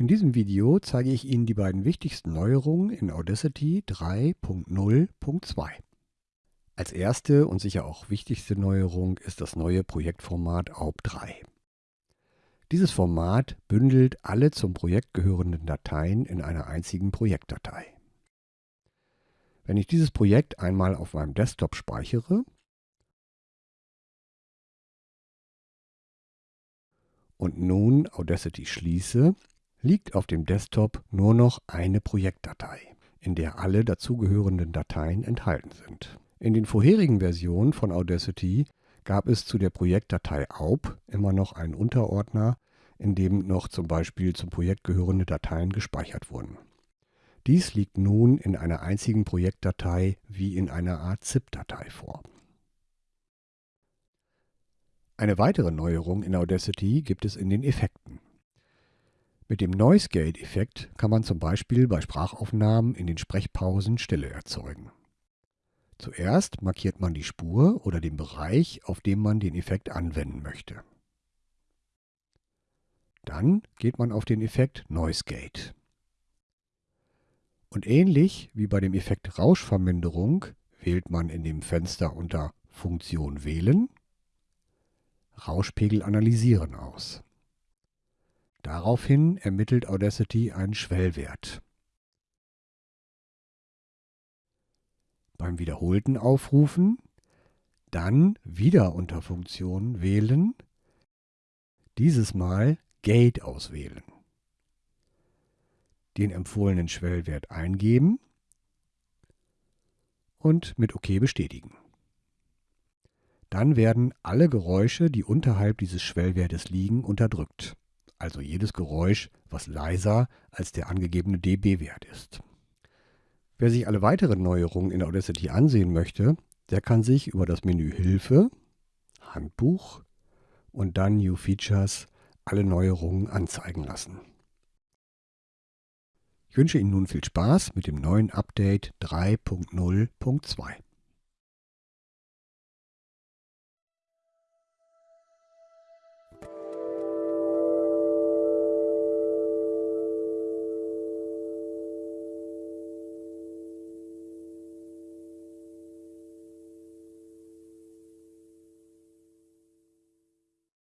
In diesem Video zeige ich Ihnen die beiden wichtigsten Neuerungen in Audacity 3.0.2. Als erste und sicher auch wichtigste Neuerung ist das neue Projektformat AUB3. Dieses Format bündelt alle zum Projekt gehörenden Dateien in einer einzigen Projektdatei. Wenn ich dieses Projekt einmal auf meinem Desktop speichere und nun Audacity schließe, liegt auf dem Desktop nur noch eine Projektdatei, in der alle dazugehörenden Dateien enthalten sind. In den vorherigen Versionen von Audacity gab es zu der Projektdatei AUB immer noch einen Unterordner, in dem noch zum Beispiel zum Projekt gehörende Dateien gespeichert wurden. Dies liegt nun in einer einzigen Projektdatei wie in einer Art ZIP-Datei vor. Eine weitere Neuerung in Audacity gibt es in den Effekten. Mit dem Noise Gate Effekt kann man zum Beispiel bei Sprachaufnahmen in den Sprechpausen Stille erzeugen. Zuerst markiert man die Spur oder den Bereich, auf dem man den Effekt anwenden möchte. Dann geht man auf den Effekt Noise Gate. Und ähnlich wie bei dem Effekt Rauschverminderung wählt man in dem Fenster unter Funktion Wählen Rauschpegel analysieren aus. Daraufhin ermittelt Audacity einen Schwellwert. Beim wiederholten Aufrufen dann wieder unter Funktion wählen, dieses Mal Gate auswählen, den empfohlenen Schwellwert eingeben und mit OK bestätigen. Dann werden alle Geräusche, die unterhalb dieses Schwellwertes liegen, unterdrückt also jedes Geräusch, was leiser als der angegebene dB-Wert ist. Wer sich alle weiteren Neuerungen in Audacity ansehen möchte, der kann sich über das Menü Hilfe, Handbuch und dann New Features alle Neuerungen anzeigen lassen. Ich wünsche Ihnen nun viel Spaß mit dem neuen Update 3.0.2.